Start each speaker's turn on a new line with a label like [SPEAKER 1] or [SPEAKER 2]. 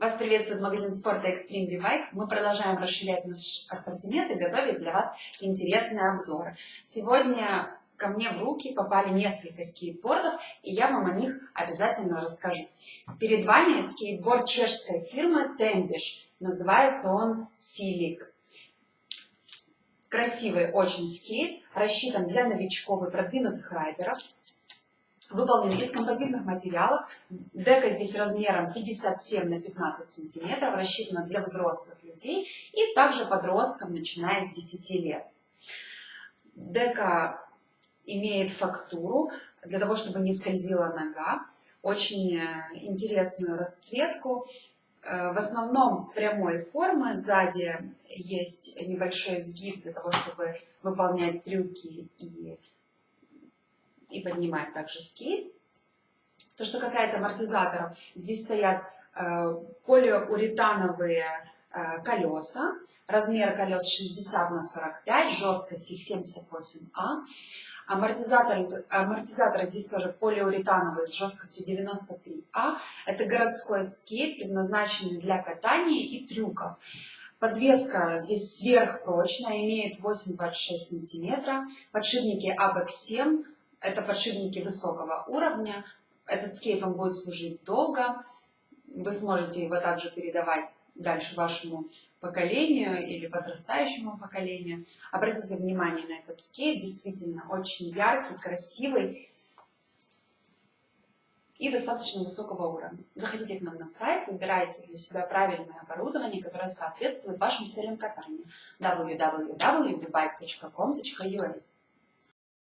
[SPEAKER 1] Вас приветствует магазин спорта Extreme V-Bike. Мы продолжаем расширять наш ассортимент и готовить для вас интересные обзоры. Сегодня ко мне в руки попали несколько скейтбордов, и я вам о них обязательно расскажу. Перед вами скейтборд чешской фирмы Tembish. Называется он Silic. Красивый очень скейт, рассчитан для новичков и продвинутых райдеров выполнены из композитных материалов. Дека здесь размером 57 на 15 сантиметров, рассчитана для взрослых людей и также подросткам, начиная с 10 лет. Дека имеет фактуру для того, чтобы не скользила нога, очень э, интересную расцветку, э, в основном прямой формы, сзади есть небольшой сгиб для того, чтобы выполнять трюки и и поднимать также скейт. То, что касается амортизаторов, здесь стоят э, полиуретановые э, колеса, размер колес 60 на 45, жесткость их 78А. Амортизаторы, амортизаторы здесь тоже полиуретановые с жесткостью 93А. Это городской скейт, предназначенный для катания и трюков. Подвеска здесь сверхпрочная, имеет 8,26 см. Подшипники ABEX 7 это подшипники высокого уровня. Этот скейт вам будет служить долго. Вы сможете его также передавать дальше вашему поколению или подрастающему поколению. Обратите внимание на этот скейт, действительно очень яркий, красивый и достаточно высокого уровня. Заходите к нам на сайт, выбирайте для себя правильное оборудование, которое соответствует вашим целям катания www.bike.com.ua